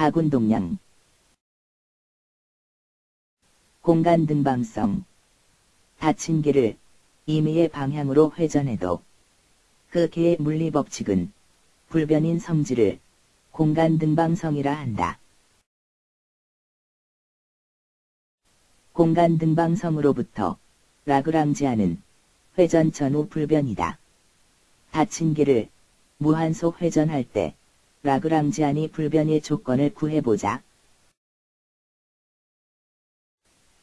가군 동량 공간 등방성 닫힌 개를 임의의 방향으로 회전해도 그 개의 물리 법칙은 불변인 성질을 공간 등방성이라 한다. 공간 등방성으로부터 라그랑지아는 회전 전후 불변이다. 닫힌 개를 무한소 회전할 때 Lagrangian이 불변의 조건을 구해보자.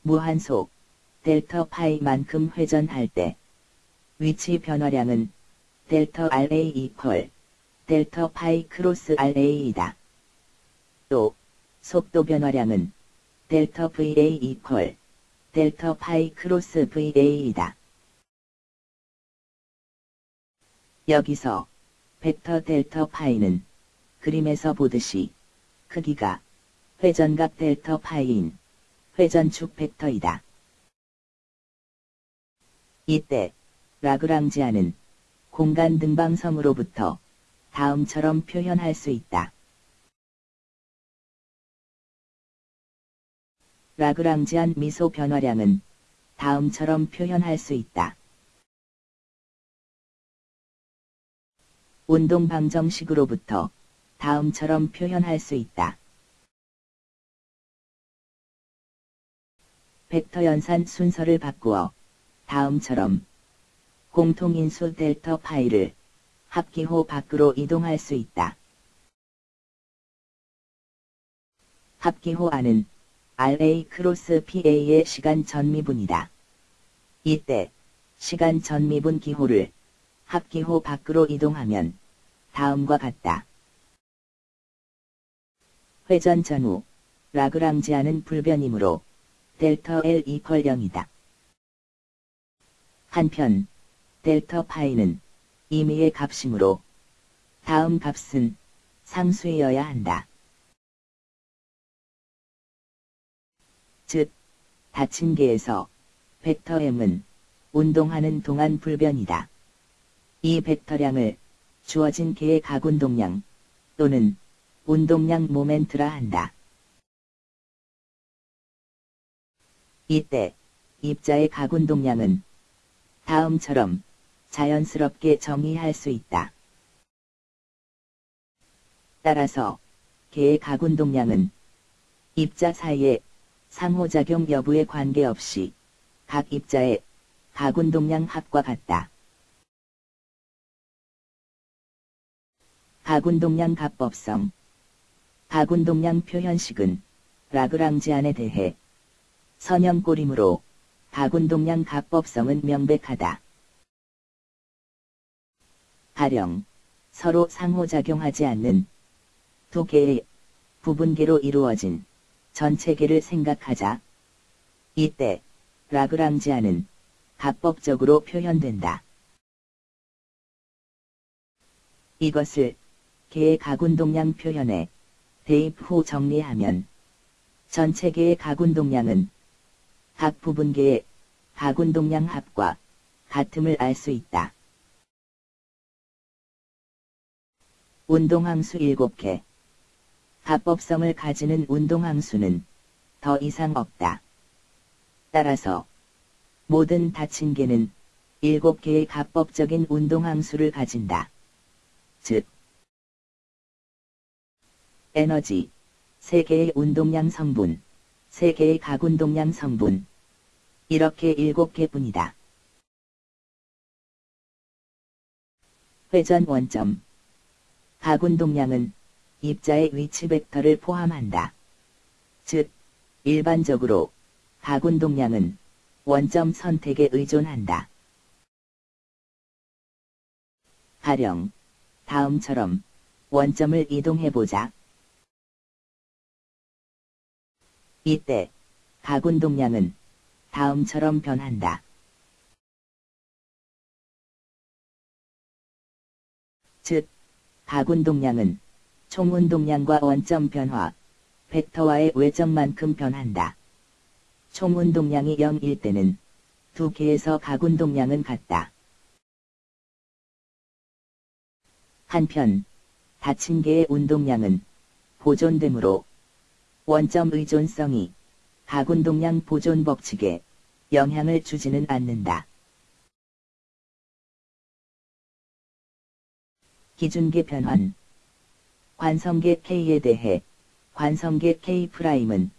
무한소 델타 파이만큼 회전할 때 위치 변화량은 델타 RA equal 델타 파이 cross RA이다. 또 속도 변화량은 델타 VA equal 델타 파이 cross VA이다. 여기서 벡터 델타 파이는 그림에서 보듯이 크기가 회전각 델타 파이인 회전축 벡터이다. 이때 라그랑지아는 공간 등방성으로부터 다음처럼 표현할 수 있다. 라그랑지안 미소 변화량은 다음처럼 표현할 수 있다. 운동 방정식으로부터 다음처럼 표현할 수 있다. 벡터 연산 순서를 바꾸어 다음처럼 공통인수 델타 파이를 합기호 밖으로 이동할 수 있다. 합기호 안은 RA cross PA의 시간 전미분이다. 이때 시간 전미분 기호를 합기호 밖으로 이동하면 다음과 같다. 회전 전후 Lagrangian은 불변이므로 델타 L equal 0이다. 한편 델타 파이는 임의의 값이므로 다음 값은 상수이어야 한다. 즉, 닫힌 개에서 벡터 m은 운동하는 동안 불변이다. 이 벡터량을 주어진 개의 가운동량 또는 운동량 모멘트라 한다. 이때 입자의 가운동량은 다음처럼 자연스럽게 정의할 수 있다. 따라서 개의 가운동량은 입자 사이의 상호작용 여부에 관계없이 각 입자의 가운동량 합과 같다. 가군동량 가법성 가군동량 표현식은 라그랑지 안에 대해 선형꼴이므로 가군동량 가법성은 명백하다. 가령 서로 상호작용하지 않는 두 개의 부분계로 이루어진 전체계를 생각하자. 이때 라그랑지안은 가법적으로 표현된다. 이것을 개의 가군동량 표현에 대입 후 정리하면 전체계의 가군동량은 각 부분계의 가군동량 합과 같음을 알 수 있다. 운동항수 7개 합법성을 가지는 운동항수는 더 이상 없다. 따라서 모든 닫힌 개는 7개의 합법적인 운동항수를 가진다. 즉, 에너지, 세개의 운동량 성분, 세개의 가운동량 성분, 이렇게 7개뿐이다. 회전 원점 가운동량은 입자의 위치 벡터를 포함한다. 즉, 일반적으로 가운동량은 원점 선택에 의존한다. 가령 다음처럼 원점을 이동해보자. 이때 가군 동량은 다음처럼 변한다. 즉, 가군 동량은 총운 동량과 원점 변화, 벡터와의 외점만큼 변한다. 총운 동량이 0일 때는 두 개에서 가군 동량은 같다. 한편, 닫힌 개의 운동량은 보존되므로 원점 의존성이 가군 동량 보존 법칙에 영향을 주지는 않는다. 기준계 변환 관성계 K에 대해 관성계 K'은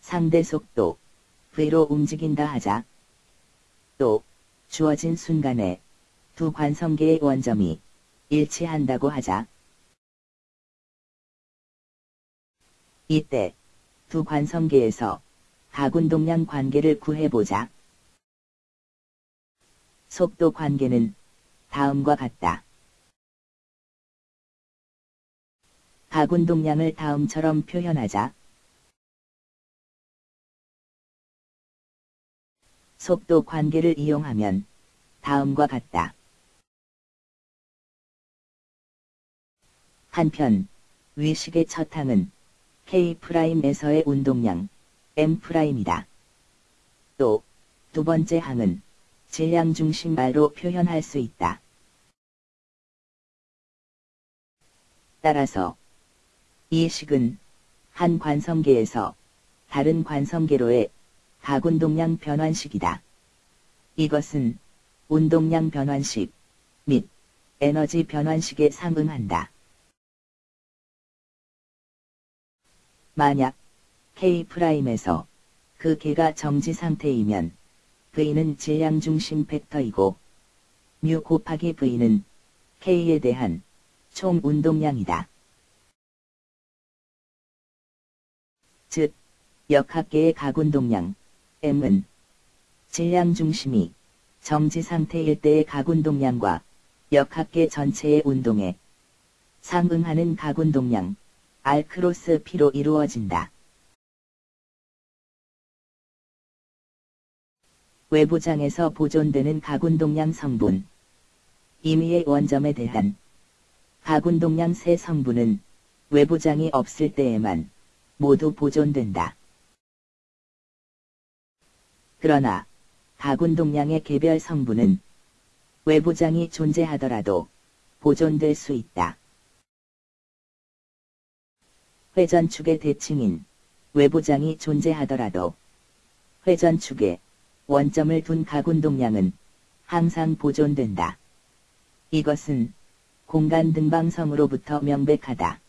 상대 속도 V로 움직인다 하자. 또 주어진 순간에 두 관성계의 원점이 일치한다고 하자. 이때 두 관성계에서 가군 동량 관계를 구해보자. 속도 관계는 다음과 같다. 가군 동량을 다음처럼 표현하자. 속도 관계를 이용하면 다음과 같다. 한편 위식의 첫 항은 K'에서의 운동량 M'이다. 또 두 번째 항은 질량 중심 R로 표현할 수 있다. 따라서 이 식은 한 관성계에서 다른 관성계로의 가군동량 변환식이다. 이것은 운동량 변환식 및 에너지 변환식에 상응한다. 만약 K'에서 그 개가 정지 상태이면 V는 질량 중심 벡터이고 뮤 곱하기 V는 K에 대한 총 운동량이다. 즉, 역학계의 가군동량 M은 질량 중심이 정지 상태일 때의 가군동량과 역학계 전체의 운동에 상응하는 가군동량 R 크로스 P로 이루어진다. 외부장에서 보존되는 가군동량 성분 임의의 원점에 대한 가군동량 세 성분은 외부장이 없을 때에만 모두 보존된다. 그러나 가군동량의 개별 성분은 외부장이 존재하더라도 보존될 수 있다. 회전축의 대칭인 외부장이 존재하더라도 회전축에 원점을 둔 가군동량은 항상 보존된다. 이것은 공간 등방성으로부터 명백하다.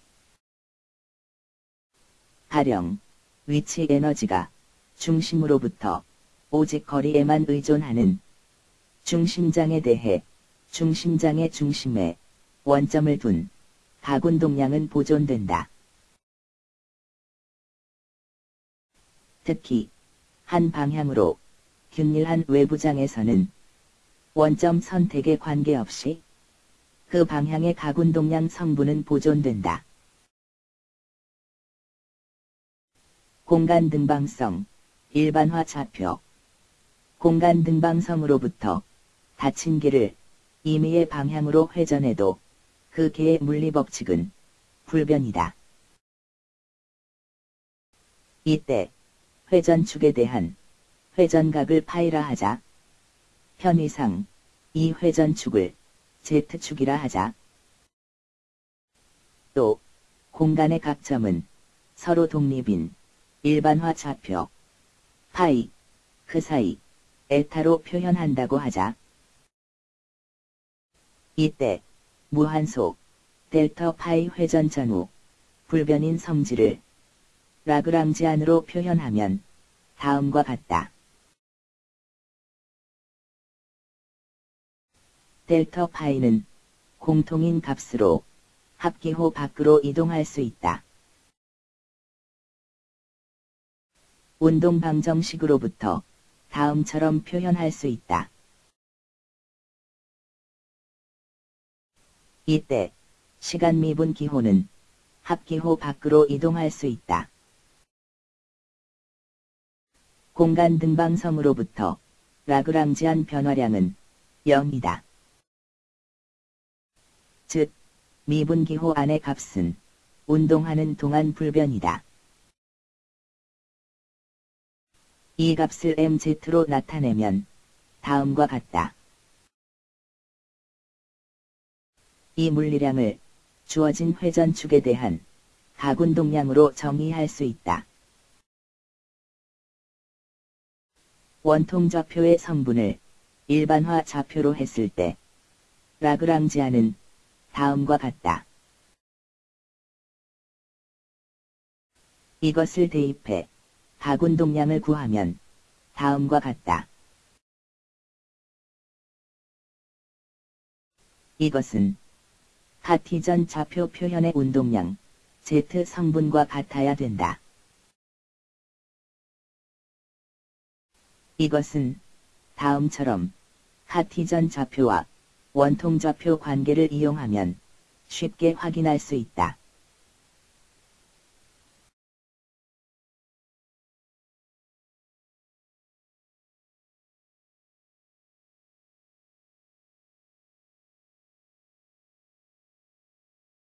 가령 위치 에너지가 중심으로부터 오직 거리에만 의존하는 중심장에 대해 중심장의 중심에 원점을 둔 가군동량은 보존된다. 특히 한 방향으로 균일한 외부장에서는 원점 선택에 관계없이 그 방향의 가군동량 성분은 보존된다. 공간 등방성, 일반화 좌표 공간 등방성으로부터 닫힌 개를 임의의 방향으로 회전해도 그 개의 물리법칙은 불변이다. 이때 회전축에 대한 회전각을 파이라 하자. 편의상 이 회전축을 Z축이라 하자. 또 공간의 각점은 서로 독립인 일반화 좌표 파이 그 사이 에타로 표현한다고 하자. 이때 무한속 델타 파이 회전 전후 불변인 성질을 라그랑지안으로 표현하면 다음과 같다. 델타 파이는 공통인 값으로 합기호 밖으로 이동할 수 있다. 운동 방정식으로부터 다음처럼 표현할 수 있다. 이때 시간 미분 기호는 합기호 밖으로 이동할 수 있다. 공간 등방성으로부터 라그랑지안 변화량은 0이다. 즉, 미분기호 안의 값은 운동하는 동안 불변이다. 이 값을 mz로 나타내면 다음과 같다. 이 물리량을 주어진 회전축에 대한 가군동량으로 정의할 수 있다. 원통 좌표의 성분을 일반화 좌표로 했을 때 라그랑지아는 다음과 같다. 이것을 대입해 가운동량을 구하면 다음과 같다. 이것은 카티전 좌표 표현의 운동량 Z 성분과 같아야 된다. 이것은 다음처럼 카티전 좌표와 원통 좌표 관계를 이용하면 쉽게 확인할 수 있다.